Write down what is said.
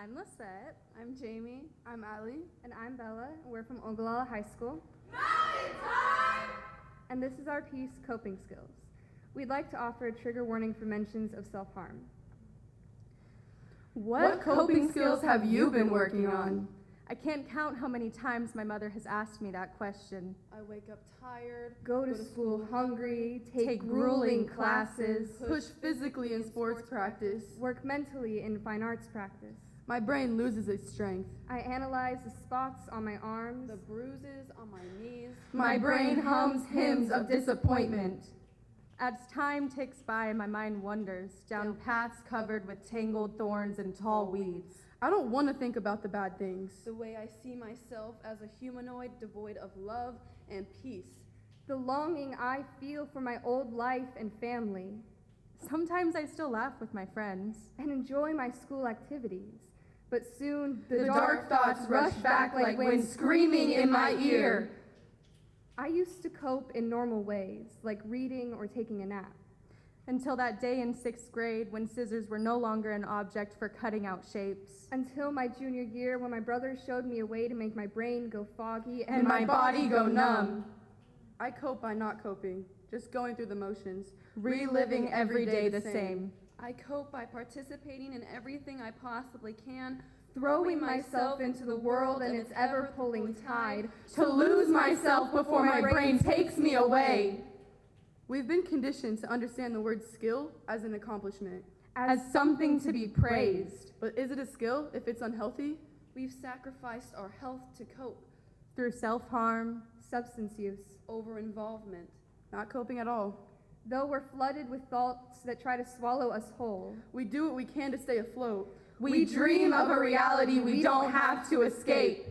I'm Lisette. I'm Jamie. I'm Allie. And I'm Bella. We're from Ogallala High School. And this is our piece, Coping Skills. We'd like to offer a trigger warning for mentions of self harm. What coping skills have you been working on? I can't count how many times my mother has asked me that question. I wake up tired, Go to school hungry, take, Take grueling grueling classes, push physically in sports practice. work mentally in fine arts practice. My brain loses its strength. I analyze the spots on my arms, the bruises on my knees. My brain hums hymns of disappointment. As time ticks by, my mind wanders down paths covered with tangled thorns and tall weeds. I don't want to think about the bad things. The way I see myself as a humanoid devoid of love and peace. the longing I feel for my old life and family, Sometimes I still laugh with my friends. and enjoy my school activities. But soon the, The dark thoughts rush back like wind screaming in my ear. I used to cope in normal ways, like reading or taking a nap. Until that day in sixth grade when scissors were no longer an object for cutting out shapes. Until my junior year, when my brother showed me a way to make my brain go foggy And my body go numb. I cope by not coping, just going through the motions, Reliving every day the same. I cope by participating in everything I possibly can, throwing myself into the world and its ever pulling tide. to lose myself before my brain takes me away. We've been conditioned to understand the word skill as an accomplishment. As something to be praised. But is it a skill if it's unhealthy? we've sacrificed our health to cope. Through self harm, Substance use. Over involvement. Not coping at all. Though we're flooded with thoughts that try to swallow us whole, We do what we can to stay afloat. we dream of a reality we don't have to escape.